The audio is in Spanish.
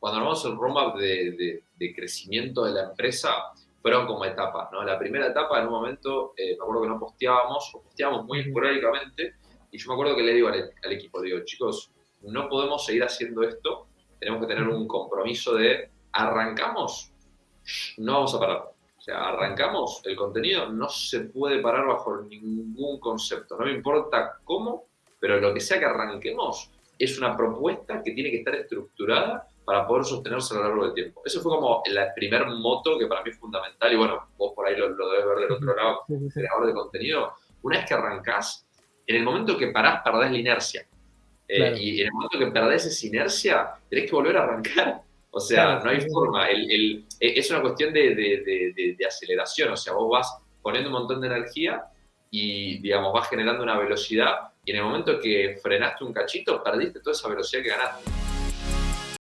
cuando armamos el roadmap de, de, crecimiento de la empresa, fueron como etapas, ¿no? La primera etapa, en un momento, eh, me acuerdo que no posteábamos, o posteábamos muy esporádicamente, y yo me acuerdo que le digo al, al, equipo, digo, chicos, no podemos seguir haciendo esto, tenemos que tener un compromiso de arrancamos, no vamos a parar. O sea, arrancamos, el contenido no se puede parar bajo ningún concepto. No me importa cómo, pero lo que sea que arranquemos es una propuesta que tiene que estar estructurada para poder sostenerse a lo largo del tiempo. Eso fue como el primer moto que para mí es fundamental, y bueno, vos por ahí lo, debes ver del otro lado, creador de contenido. Una vez que arrancás, en el momento que parás, perdés la inercia. Eh, y en el momento que perdés esa inercia, tenés que volver a arrancar. O sea, no hay forma. El, e, es una cuestión de, de, de, aceleración. O sea, vos vas poniendo un montón de energía y, digamos, vas generando una velocidad y en el momento que frenaste un cachito, perdiste toda esa velocidad que ganaste.